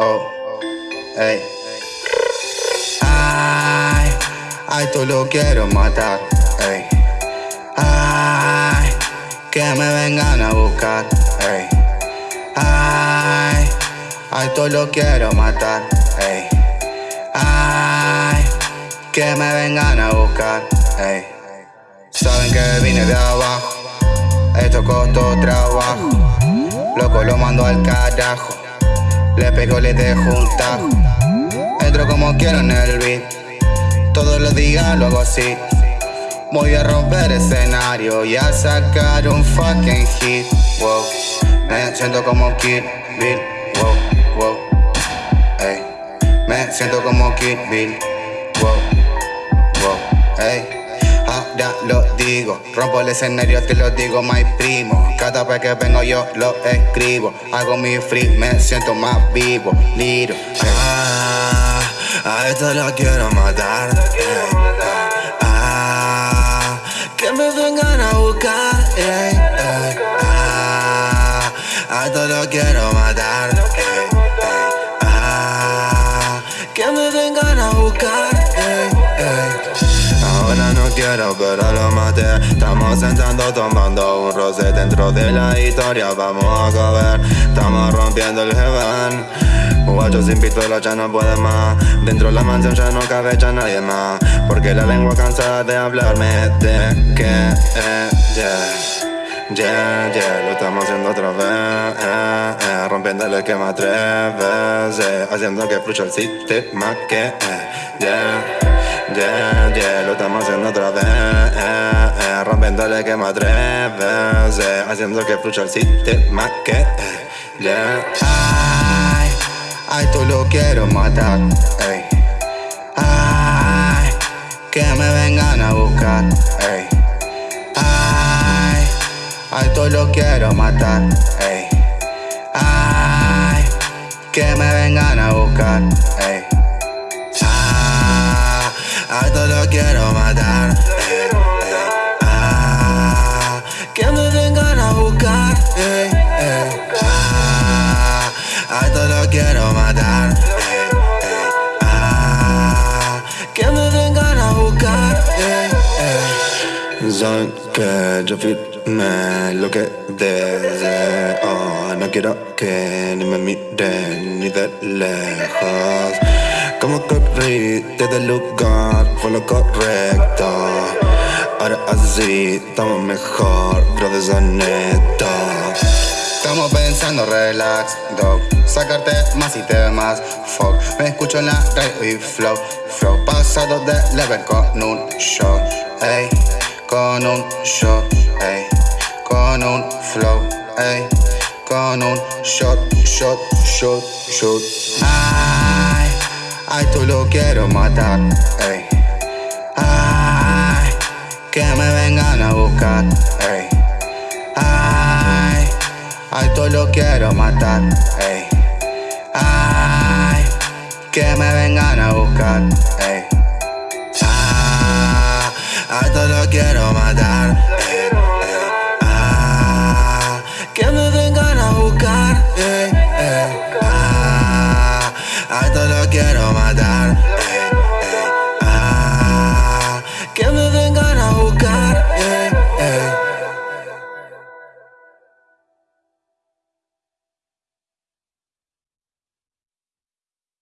Oh, ey. Ay, ay, tú lo quiero matar. Ey. Ay, que me vengan a buscar. Ey. Ay, ay, tú lo quiero matar. Ey. Ay, que me vengan a buscar. Ey. Saben que vine de abajo. Esto costó trabajo. Loco lo mando al carajo. Le pego, le dejo un tajo. Entro como quiero en el beat. Todos los días lo hago así. Voy a romper escenario y a sacar un fucking hit. Wow. Me siento como Kid Bill. Wow, wow. Ey. Me siento como Kid Bill. Wow, wow. Ey. Lo digo, rompo el escenario, te lo digo, my primo. Cada vez que vengo yo lo escribo. Hago mi free, me siento más vivo. Liro. Ah, a esto lo quiero matar. ey, Ah, que me vengan a buscar. ey, ey, Ah, a esto lo quiero matar. Quiero, pero lo maté. Estamos sentando, tomando un roce dentro de la historia. Vamos a comer, estamos rompiendo el heaven. Guacho sin pistola ya no puede más. Dentro de la mansión ya no cabe ya nadie más. Porque la lengua cansada de hablarme de que, eh, yeah. Yeah, yeah, lo estamos haciendo otra vez, eh, eh, rompiendo el esquema tres veces, haciendo que fluya el sistema que, eh, yeah, yeah, yeah, lo estamos haciendo otra vez, eh, eh, rompiendo el esquema tres veces, haciendo que fluya el sistema que, yeah. Ay, ay, tú lo quiero matar. Ey. Ay, que me vengan a buscar. Ey. Ay, ay, tú lo quiero matar. Ey. Ay, que me vengan a buscar. Ey. A esto lo quiero matar. ah, que me vengan a buscar. eh, ah, a esto lo quiero matar. ah, que me vengan a buscar. Saben que yo firmé lo que deseo. No quiero que ni me miren ni de lejos. Como corrí desde el lugar fue lo correcto. Ahora así estamos mejor, bro, de esa neta. Estamos pensando relax, dog Sacarte más y temas, fuck. Me escucho en la radio y flow Flow. Pasado de level con un shot Ey, con un shot Ey, con un flow Ey, con un shot, shot, shot, shot. Ay, ay, tú lo quiero matar Ey, ay, que me vengan a buscar Ey, ay Ay, tú lo quiero matar, ey. Ay, que me vengan a buscar, ey. Ah, a esto lo quiero matar. eh, hasta lo quiero matar.